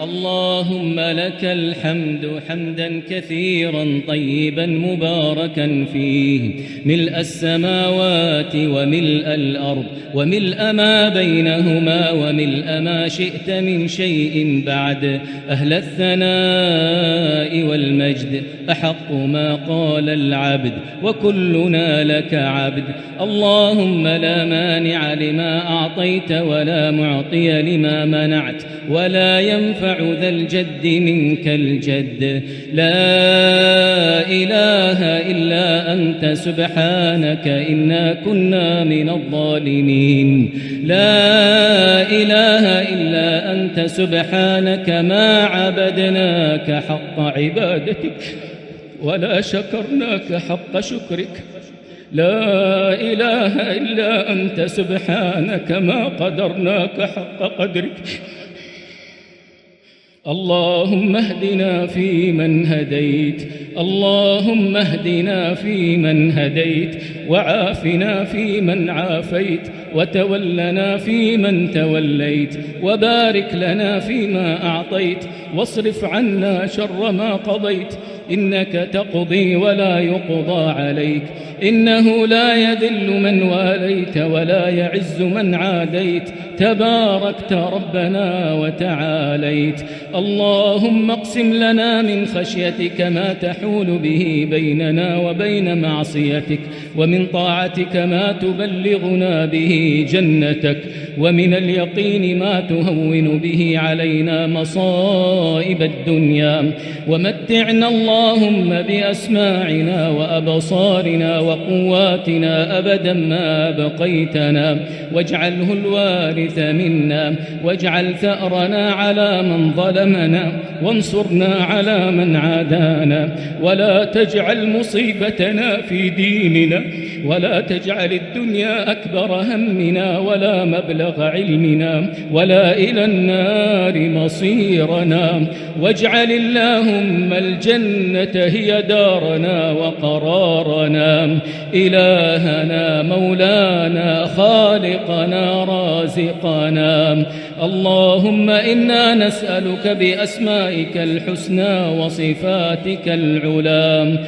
اللهم لك الحمد حمدا كثيرا طيبا مباركا فيه. ملء السماوات وملء الأرض وملء ما بينهما وملء ما شئت من شيء بعد. أهل الثناء والمجد أحق ما قال العبد وكلنا لك عبد. اللهم لا مانع لما أعطيت ولا معطي لما منعت ولا ينفع ذا الجد منك الجد. لا إله إلا أنت سبحانك إنا كنا من الظالمين. لا إله إلا أنت سبحانك ما عبدناك حق عبادتك ولا شكرناك حق شكرك. لا إله إلا أنت سبحانك ما قدرناك حق قدرك. اللهم اهدنا فيمن هديت. اللهم اهدنا فيمن هديت. وعافنا فيمن عافيت. وتولنا فيمن توليت. وبارك لنا فيما أعطيت. واصرف عنا شر ما قضيت. إنك تقضي ولا يقضى عليك. إنه لا يذل من واليت ولا يعز من عاديت. تباركت ربنا وتعاليت. اللهم اقسم لنا من خشيتك ما تحول به بيننا وبين معصيتك. ومن طاعتك ما تبلغنا به جنتك. ومن اليقين ما تهون به علينا مصائب الدنيا. ومتعنا اللهم بأسماعنا وأبصارنا وقواتنا أبدا ما بقيتنا واجعله الوارث منا. واجعل ثأرنا على من ظلمنا. وانصرنا على من عادانا. ولا تجعل مصيبتنا في ديننا. ولا تجعل الدنيا أكبر همنا ولا مبلغ علمنا ولا إلى النار مصيرنا. واجعل اللهم الجنة هي دارنا وقرارنا. إلهنا مولانا خالقنا رازقنا. اللهم إنا نسألك بأسمائك الحسنى وصفاتك العلام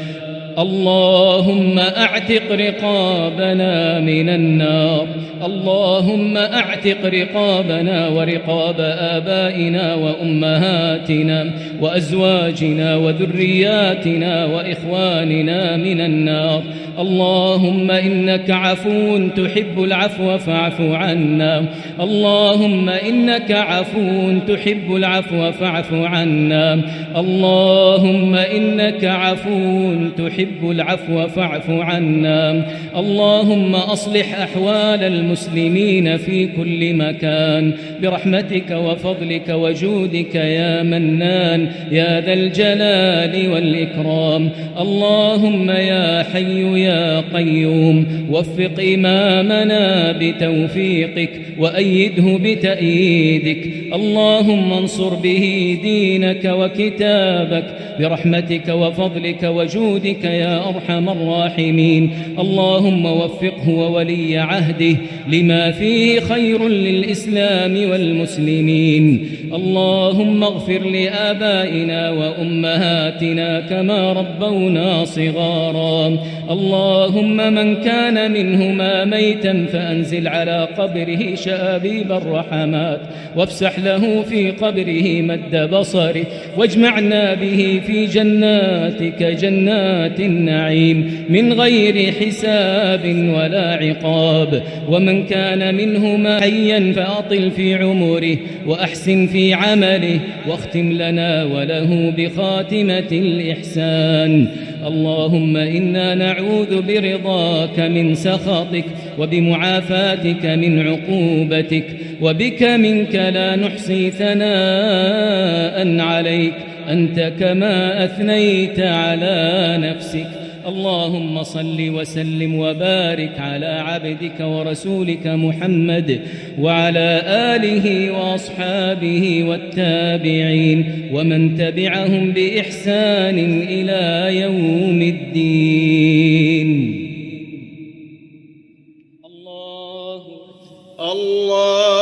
اللهم أعتق رقابنا من النار. اللهم أعتق رقابنا ورقاب آبائنا وأمهاتنا وأزواجنا وذرياتنا وإخواننا من النار. اللهم إنك عفو تحب العفو فاعف عنا. اللهم إنك عفو تحب العفو فاعف عنا. اللهم إنك عفو تحب العفو فاعف عنا. اللهم أصلح أحوال المسلمين في كل مكان. برحمتك وفضلك وجودك يا منان يا ذا الجلال والإكرام. اللهم يا حي يا قيوم وفق إمامنا بتوفيقك وأيده بتأييدك. اللهم انصر به دينك وكتابك برحمتك وفضلك وجودك يا أرحم الراحمين. اللهم وفقه وولي عهده لما فيه خير للإسلام والمسلمين. اللهم اغفر لآبائنا وأمهاتنا كما ربونا صغارا. اللهم من كان منهما ميتا فأنزل على قبره شآبيب الرحمات وافسح له في قبره مد بصره واجمعنا به في جناتك جنات النعيم من غير حساب ولا عقاب ومن كان منهما حيا فأطل في عمره وأحسن في عمله واختم لنا وله بخاتمة الإحسان اللهم إنا نعوذ برضاك من سخطك وبمعافاتك من عقوبتك وبك منك لا نحصي ثناء عليك أنت كما أثنيت على نفسك اللهم صل وسلم وبارك على عبدك ورسولك محمد وعلى آله وأصحابه والتابعين ومن تبعهم بإحسان إلى يوم الدين. الله الله